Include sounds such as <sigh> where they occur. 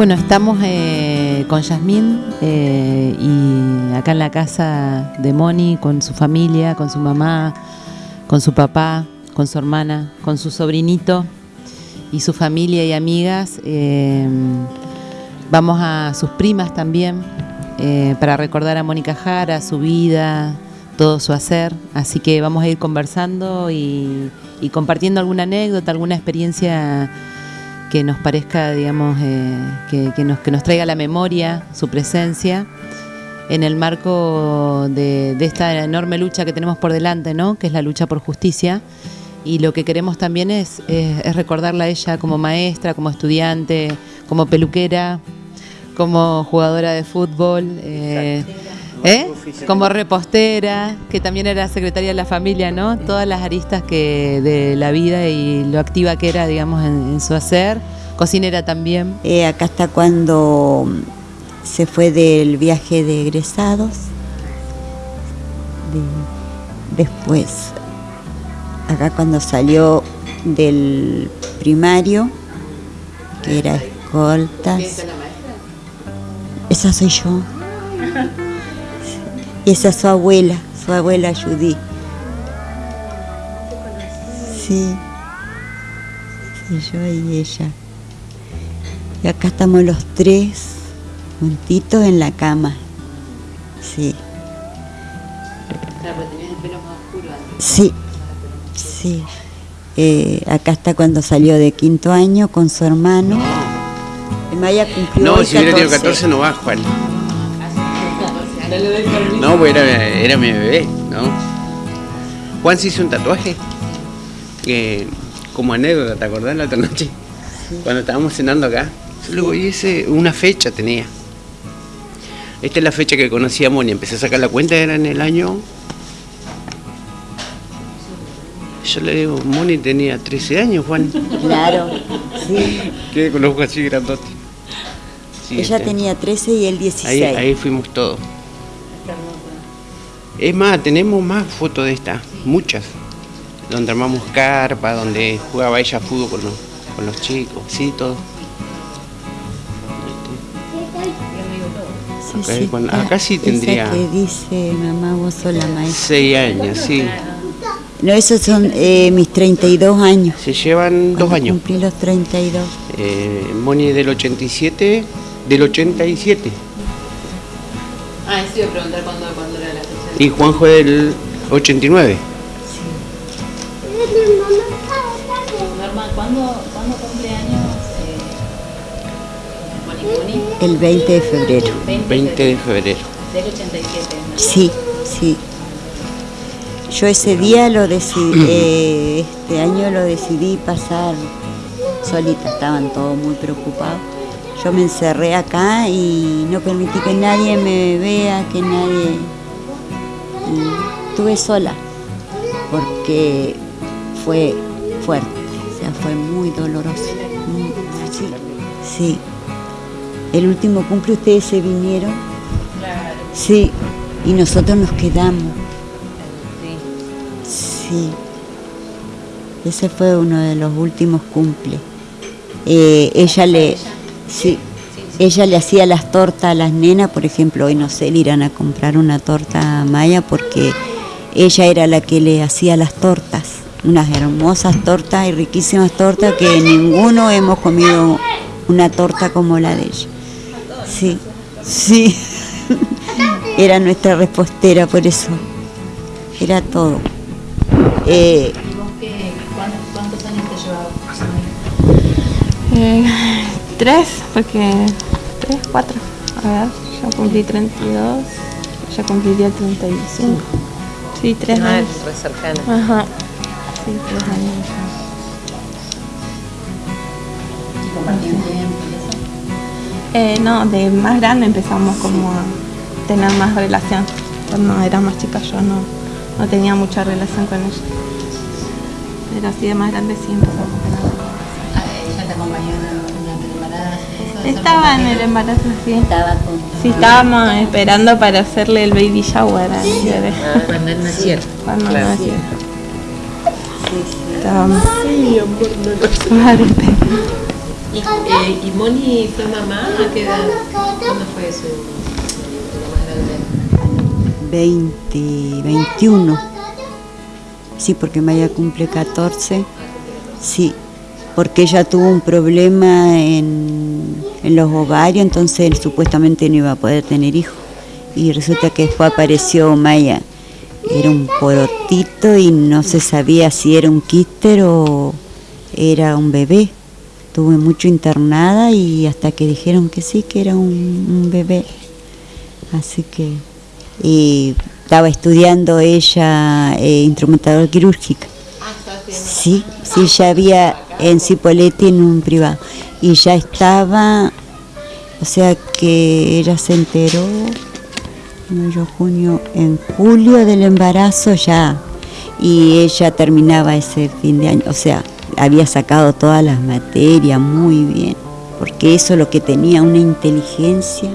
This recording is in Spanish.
Bueno, estamos eh, con Yasmín eh, y acá en la casa de Moni con su familia, con su mamá, con su papá, con su hermana, con su sobrinito y su familia y amigas. Eh, vamos a sus primas también para recordar a Mónica Jara, su vida, todo su hacer. Así que vamos a ir conversando y compartiendo alguna anécdota, alguna experiencia que nos parezca, digamos, eh, que, nos, que nos traiga la memoria su presencia en el marco de, esta enorme lucha que tenemos por delante, ¿no? que es la lucha por justicia. Y lo que queremos también es, recordarla a ella como maestra, como estudiante, como peluquera, como jugadora de fútbol. Eh, ¿Eh? Como repostera, que también era secretaria de la familia, ¿no? Todas las aristas que de la vida y lo activa que era, digamos, en, su hacer. Cocinera también. Eh, acá está cuando se fue del viaje de egresados. después, acá cuando salió del primario, que era escoltas. Esa soy yo. <laughs> Y esa es su abuela, su abuela Judy. Sí. Sí, yo y ella. Y acá estamos los tres juntitos en la cama. Sí. Sí, sí. Eh, acá está cuando salió de quinto año con su hermano. Maya cumplió No, si hubiera tenido 14 no va, Juan. No, pues era, mi bebé, ¿no? Juan se hizo un tatuaje. como anécdota, ¿te acordás la otra noche? Cuando estábamos cenando acá. Luego hice una fecha tenía. Esta es la fecha que conocí a Moni. Empecé a sacar la cuenta, era en el año. Yo le digo, Moni tenía 13 años, Juan. Claro, sí. Quedé con los ojos así grandotes. Ella este. tenía 13 y él 16. ahí fuimos todos. Es más, tenemos más fotos de estas, muchas, donde armamos carpa, donde jugaba ella fútbol con los, con los chicos, sí, todo. acá sí tendría. que dice mamá, vos sos la maestra. Seis años, sí. No, esos son eh, mis 32 años. Se llevan dos años. Cumplí los 32. Eh, Moni del 87, del 87. Ah, eso iba a preguntar cuándo, cuándo era la y Juanjo del 89. Sí. ¿cuándo, ¿cuándo cumple años eh, El 20 de febrero. 20 de febrero. Del 87. Sí, sí. Yo ese día lo decidí, <clears throat> eh, este año lo decidí pasar solita, estaban todos muy preocupados. Yo me encerré acá y no permití que nadie me vea, que nadie estuve sola porque fue fuerte, o sea, fue muy doloroso. Sí, sí. El último cumple ustedes se vinieron. Sí, y nosotros nos quedamos. Sí. Ese fue uno de los últimos cumples. Eh, ella le, sí, ella le hacía las tortas a las nenas, por ejemplo, hoy no sé, le irán a comprar una torta a Maya porque ella era la que le hacía las tortas, unas hermosas tortas y riquísimas tortas que ninguno hemos comido una torta como la de ella. Sí, sí, <laughs> era nuestra repostera por eso, era todo. Eh, ¿Cuántos años te llevaba? Eh, tres, porque 4. A ver, ya cumplí 32, ya cumpliría 35. Sí, 3 años. Re cercana. Ajá. Sí, 3 años. Eh, no, de más grande empezamos como a tener más relación. Cuando era más chica yo no, no tenía mucha relación con ella. Pero así de más grande sí empezamos a tener relación. Ah, ¿Ella te acompañó estaba en el embarazo, sí. Estaba Sí, estábamos esperando para hacerle el baby shower a bebé. Ah, cuando él nació. Cuando claro. nació. Sí, sí. Estábamos. Sí, amor, no lo ¿Y, eh, ¿Y Moni fue mamá? ¿A qué edad? ¿Cuándo fue su lo más grande? 20, 21. Sí, porque Maya cumple 14. Sí, porque ella tuvo un problema en, en los ovarios, entonces supuestamente no iba a poder tener hijos. Y resulta que después apareció Maya. Era un porotito y no se sabía si era un quíster o era un bebé. Estuve mucho internada y hasta que dijeron que sí, que era un, un bebé. Así que y estaba estudiando ella eh, instrumentador quirúrgica. Sí, sí, ya había en Cipolletti en un privado. Y ya estaba, o sea que ella se enteró, mayo, junio, en julio del embarazo ya. Y ella terminaba ese fin de año, o sea, había sacado todas las materias muy bien, porque eso es lo que tenía una inteligencia.